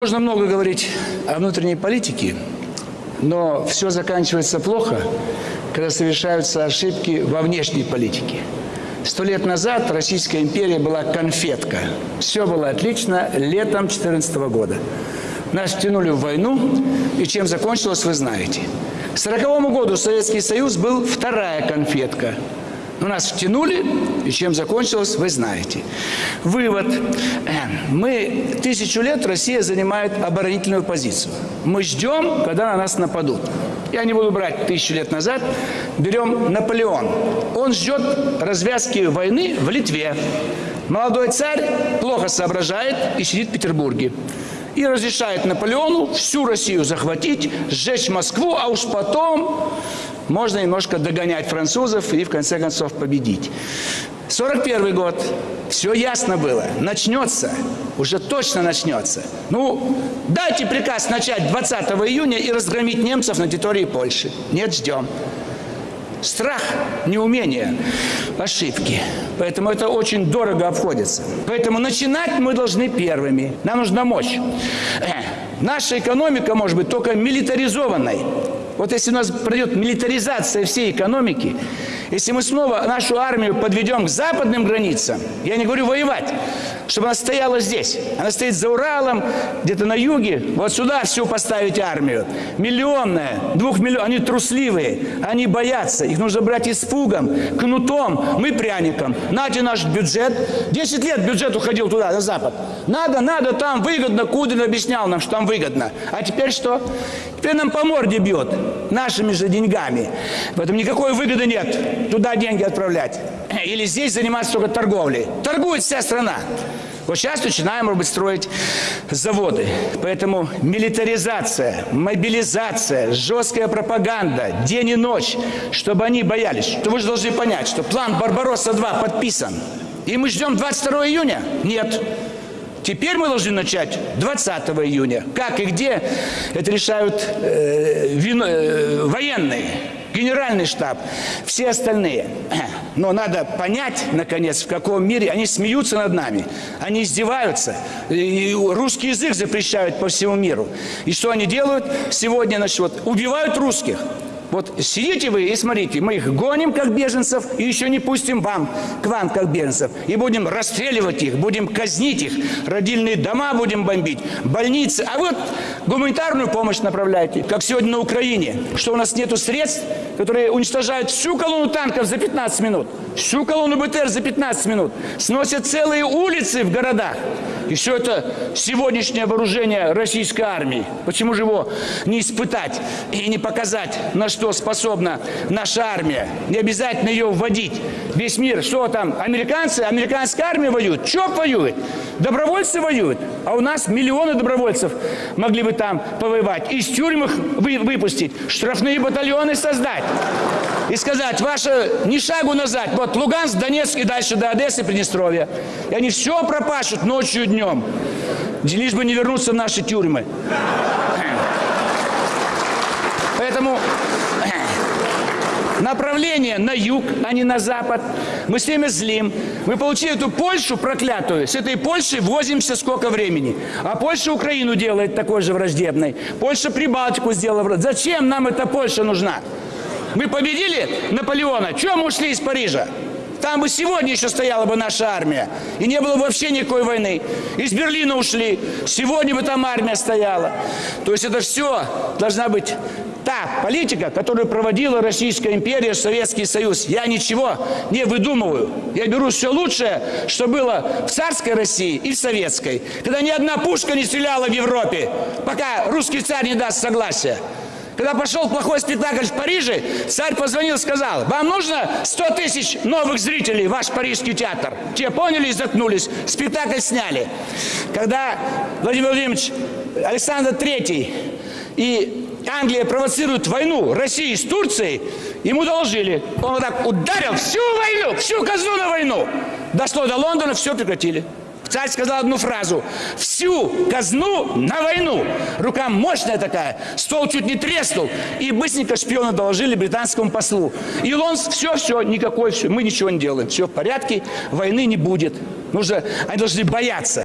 Можно много говорить о внутренней политике, но все заканчивается плохо, когда совершаются ошибки во внешней политике. Сто лет назад Российская империя была конфетка. Все было отлично летом 2014 года. Нас втянули в войну, и чем закончилось, вы знаете. К 1940 году Советский Союз был вторая конфетка – но нас втянули, и чем закончилось, вы знаете. Вывод. Мы тысячу лет Россия занимает оборонительную позицию. Мы ждем, когда на нас нападут. Я не буду брать тысячу лет назад. Берем Наполеон. Он ждет развязки войны в Литве. Молодой царь плохо соображает и сидит в Петербурге и разрешает Наполеону всю Россию захватить, сжечь Москву, а уж потом можно немножко догонять французов и в конце концов победить. 41 год. Все ясно было. Начнется. Уже точно начнется. Ну, дайте приказ начать 20 июня и разгромить немцев на территории Польши. Нет, ждем. Страх, неумение, ошибки. Поэтому это очень дорого обходится. Поэтому начинать мы должны первыми. Нам нужна мощь. Э, наша экономика может быть только милитаризованной. Вот если у нас пройдет милитаризация всей экономики, если мы снова нашу армию подведем к западным границам, я не говорю воевать, чтобы она стояла здесь. Она стоит за Уралом, где-то на юге. Вот сюда всю поставить армию. Миллионная, двухмиллионная. Они трусливые, они боятся. Их нужно брать испугом, кнутом, мы пряником. Нате наш бюджет. Десять лет бюджет уходил туда, на запад. Надо, надо, там выгодно. Кудрин объяснял нам, что там выгодно. А теперь что? Теперь нам по морде бьет нашими же деньгами. Поэтому никакой выгоды нет туда деньги отправлять. Или здесь заниматься только торговлей. Торгует вся страна. Вот сейчас начинаем, может быть, строить заводы. Поэтому милитаризация, мобилизация, жесткая пропаганда, день и ночь, чтобы они боялись. То вы же должны понять, что план «Барбаросса-2» подписан. И мы ждем 22 июня? Нет. Теперь мы должны начать 20 июня. Как и где, это решают э, вино, э, военные генеральный штаб, все остальные. Но надо понять, наконец, в каком мире они смеются над нами, они издеваются, и русский язык запрещают по всему миру. И что они делают сегодня? Значит, вот, убивают русских. Вот сидите вы и смотрите, мы их гоним как беженцев и еще не пустим вам, к вам как беженцев. И будем расстреливать их, будем казнить их, родильные дома будем бомбить, больницы. А вот гуманитарную помощь направляйте, как сегодня на Украине, что у нас нету средств, которые уничтожают всю колонну танков за 15 минут, всю колонну БТР за 15 минут, сносят целые улицы в городах. И все это сегодняшнее вооружение российской армии. Почему же его не испытать и не показать, на что способна наша армия? Не обязательно ее вводить. Весь мир, что там, американцы, американская армия воюет, ЧОП воюет, добровольцы воюют. А у нас миллионы добровольцев могли бы там повоевать. Из тюрьм их вы, выпустить, штрафные батальоны создать. И сказать, ваше ни шагу назад, вот Луганск, Донецк и дальше до Одессы, Приднестровья. И они все пропашут ночью и днем днем, лишь бы не вернуться в наши тюрьмы. Поэтому направление на юг, а не на запад. Мы с ними злим. Мы получили эту Польшу проклятую. С этой Польшей возимся сколько времени. А Польша Украину делает такой же враждебной. Польша Прибалтику сделала. Зачем нам эта Польша нужна? Мы победили Наполеона. Чем ушли из Парижа? Там бы сегодня еще стояла бы наша армия. И не было бы вообще никакой войны. Из Берлина ушли. Сегодня бы там армия стояла. То есть это все должна быть та политика, которую проводила Российская империя, Советский Союз. Я ничего не выдумываю. Я беру все лучшее, что было в царской России и в советской. Когда ни одна пушка не стреляла в Европе, пока русский царь не даст согласия. Когда пошел плохой спектакль в Париже, царь позвонил и сказал, вам нужно 100 тысяч новых зрителей, ваш парижский театр. Те поняли и заткнулись, спектакль сняли. Когда Владимир Владимирович Александр Третий и Англия провоцирует войну России с Турцией, ему доложили. Он вот так ударил всю войну, всю казну на войну. Дошло до Лондона, все прекратили. Царь сказал одну фразу. Всю казну на войну. Рука мощная такая. Стол чуть не треснул. И быстренько шпиона доложили британскому послу. И он все, все, никакой, все, мы ничего не делаем. Все в порядке, войны не будет. Нужно, они должны бояться.